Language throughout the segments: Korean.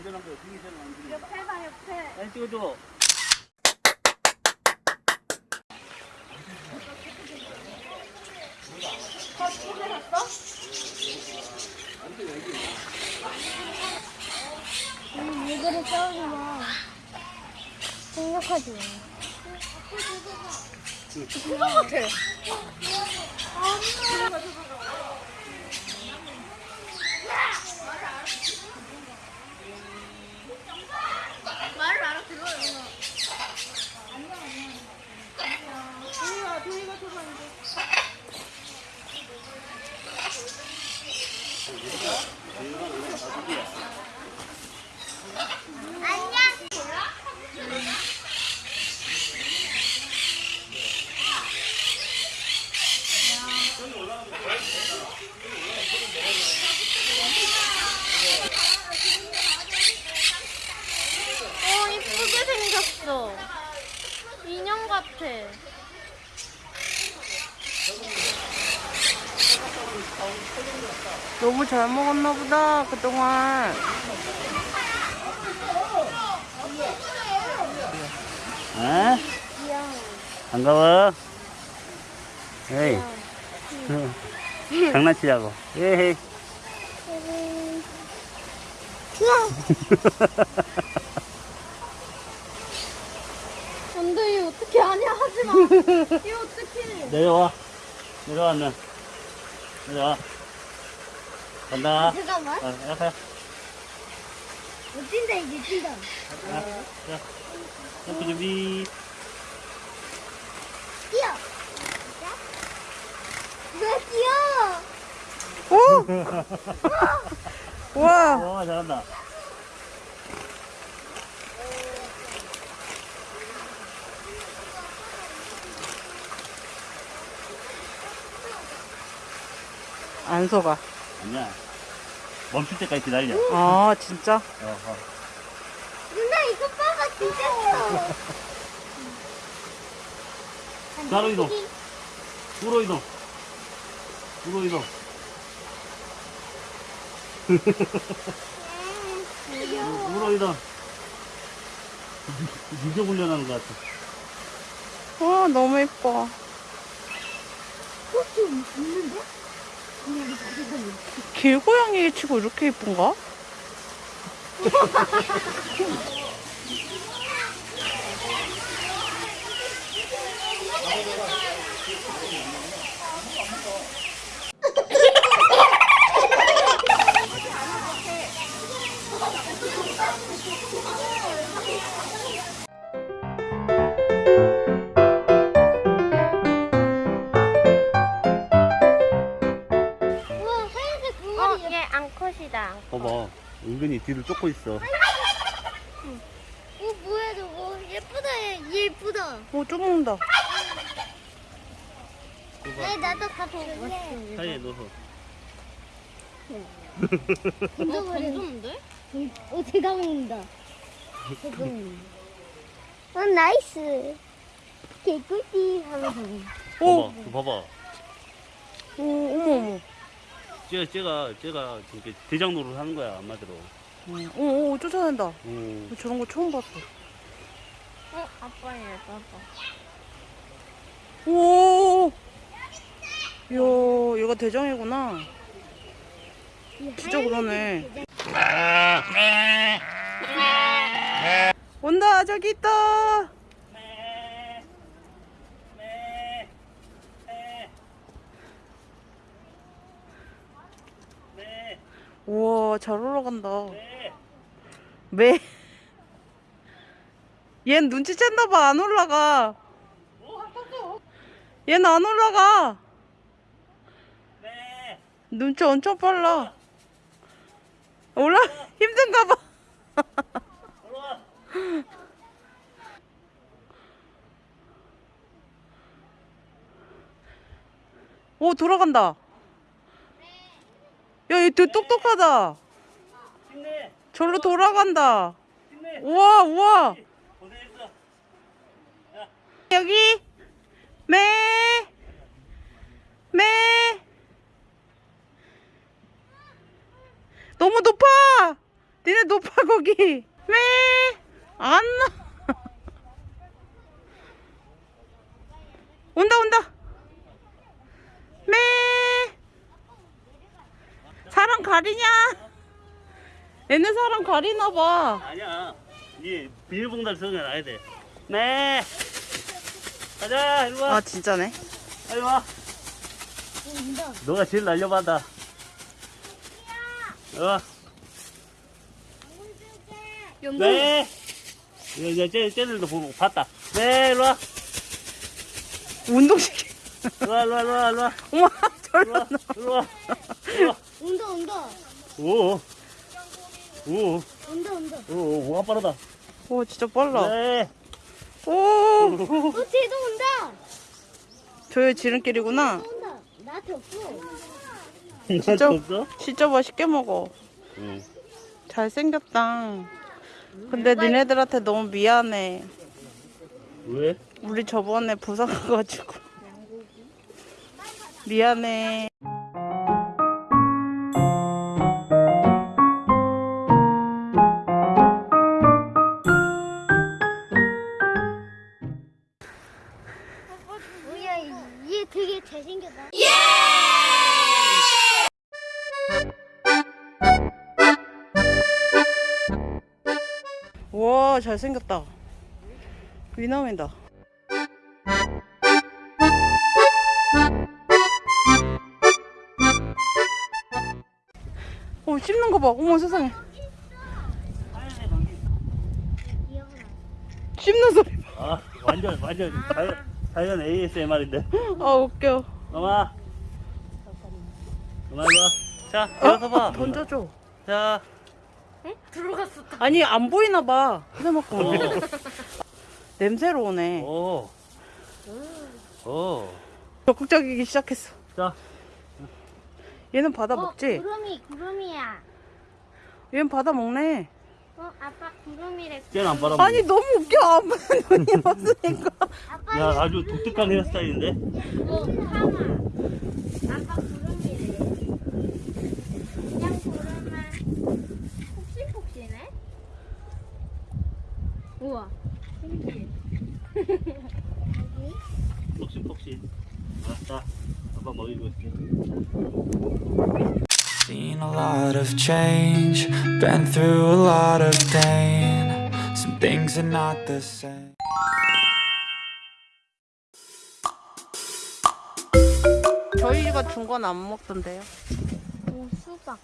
안전한 거야. 그게 제일 안전해. 옆에 봐, 옆에. 사진 찍어줘. 왜 그래, 싸우지 마. 생각하지 마. 그거 같아. 말을 알아들어요. 도희가, 도희가 쳐봤는데. 안녕. 어, 이쁘게 생겼어. 인형 같아. 너무 잘 먹었나 보다 그동안 어? 반가워. 에이. 장난치자고. 에이. 안 돼, 이거 어떻게 하냐, 하지 마. 이거 어떻게. 내려와. 내려왔네. 내려와. 간다. 잠깐만. 아, 약해. 뛴다, 이제 뛴다. 자, 자. 점프 준비. 뛰어. 왜 뛰어? 오! 와 와, 잘한다. 안 속아 아니야. 멈출 때까지 기다려. 아 진짜? 어, 어. 누나 이거 봐봐, 진짜 뛰어. 바로 이동. 우로 이동. 우로 이동. 우로 이동. 유교 훈련하는 것 같아. 와 너무 예뻐 좀 있는데? 길고양이 치고 이렇게 예쁜가? 어, 얘 앙컷이다. 봐봐. 은근히 뒤를 쫓고 있어. 어, 뭐야, 저거. 예쁘다, 얘. 얘 예쁘다. 오 쫓는다 네, 나도 왔어. 사이에 넣어서. 던져버리는데? 어, 쟤가 먹는다. 어, nice. 개꿀띠 하면서. 오! 봐봐. 봐봐. 오 어머 어머 쟤가, 쟤가, 쟤가 이렇게 대장 노릇 하는 거야, 한마디로. 음, 오, 오 쫓아낸다. 오. 저런 거 처음 봤어. 어, 아빠야, 아빠. 오 이야 얘가 대장이구나. 진짜 그러네. 온다 저기 있다 우와 잘 올라간다. 매얜 눈치 챘나봐 안 올라가. 얘는 안 올라가. 눈치 엄청 빨라. 올라 힘든가 봐. 오 돌아간다. 야 얘 되게 똑똑하다! 절로 돌아간다! 우와 우와. 여기 매! 매! 너무 높아! 니네 높아, 거기! 매! 안 나! 온다, 온다! 매! 사람 가리냐? 얘네 사람 가리나 봐. 아니야. 이 비닐봉다리 들어가야 돼. 네. 가자, 일로 와. 아, 진짜네. 빨리 와. 너가 제일 날려받아. 어. 네. 이제 쟤, 쟤들도 보고 봤다. 네, 일로 와. 운동시키. 일로 와, 일로 와, 일로 와, 일로 와. 어머, 일로 저런. 와, 일로 와. 일로 와. 온다 온다. 오. 오, 온다 온다. 오, 오, 뭐가 빠르다. 오, 진짜 빨라. 네. 오, 어 쟤도 온다. 저의 지름길이구나. 온다. 나한테 없어. 진짜 없어? 진짜 맛있게 먹어. 응. 잘생겼다. 근데 니네들한테 너무 미안해. 왜? 우리 저번에 부산 가가지고. 미안해. 뭐야 얘 되게 잘생겼다. 와, 잘생겼다. 위남이다. 씹는 거 봐. 어머, 세상에. 씹는 소리 봐. 아, 완전, 완전 자연, 자연 ASMR인데. 아, 웃겨. 엄마. 엄마, 와. 자, 일어서 봐. 어, 던져줘. 자. 응? 들어갔어. 아니, 안 보이나 봐. 그래먹고. 어. 냄새로 오네. 오. 오. 적극적이기 시작했어. 자, 얘는 받아 어, 먹지? 구름이 구름이야. 얘는 받아 먹네. 어 아빠 구름이래. 쟤는 안 빨아먹어. 아니, 너무 웃겨. 아빠는 눈이 없으니까. 야, 아주 독특한 헤어스타일인데? 어 하마. 아빠 구름이래. 그냥 구름만 폭신폭신해. 우와. 신기해. 폭신폭신. 알았다. 아빠 먹이고 있게. Seen a lot of change, been through a lot of pain. Some things are not the same. 저희가 준 건 안 먹던데요. 오 수박.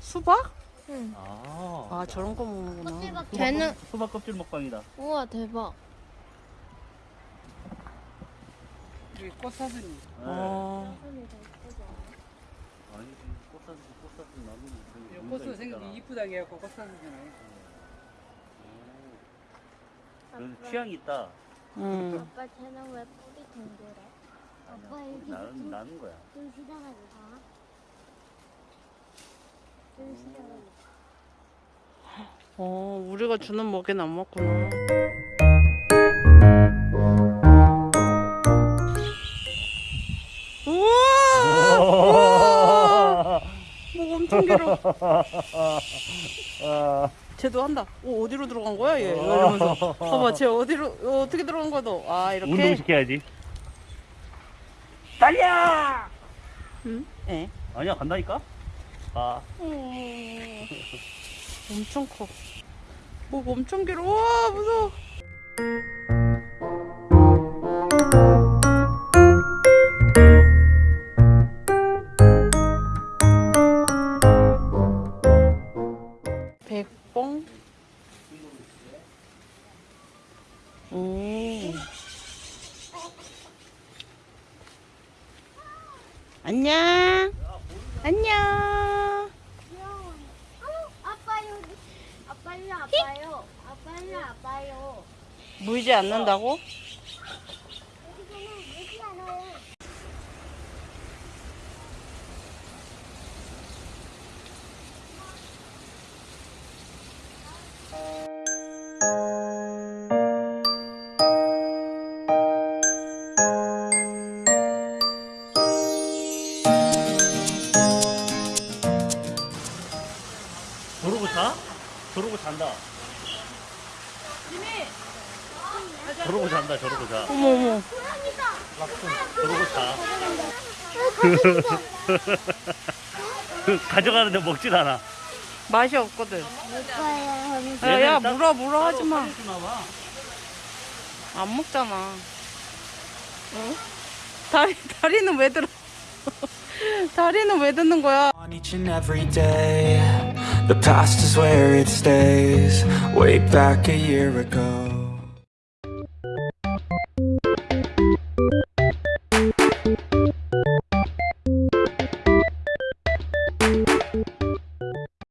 수박? 응. 아. 아, 저런 거 먹는구나. 껍질밖에. 걔는 수박 껍질 먹방이다. 우와 대박. 꽃사슴이. 네. 어. 아니, 꽃사슴, 꽃사슴 나무는. 꽃은 생각이 이쁘다게 해갖고 꽃사슴이잖아요. 그래서 취향이 있다. 응. 아빠 쟤는 왜 뿌리 동그래? 아빠 여기 나는, 나는 거야. 좀 시원하게 봐. 좀 시원하게. 어, 우리가 주는 먹이는 안 먹구나. 아, 쟤도 한다. 오, 어디로 들어간 거야, 얘? 이러면서. 봐봐, 쟤 어디로, 어, 어떻게 들어간 거야, 너? 아, 이렇게? 운동시켜야지. 달려! 응? 예. 아니야, 간다니까? 아, 어, 엄청 커. 목 엄청 길어. 와, 무서워. 안녕. 안녕. 귀여워. 어, 아빠 여기. 아빠 일로 아빠요. 아빠 일로 아빠요. 물지 않는다고? 저러고 잔다, 저러고 자. 어머 어머. 저러고 자. 가져가는데 먹질 않아. 맛이 없거든. 야, 야 물어 물어 하지 따로 마. 꺼내주나 봐. 안 먹잖아. 어? 다리 다리는 왜 들어? 다리는 왜 듣는 거야? On each and every day, the past is where it stays. Way back a year ago.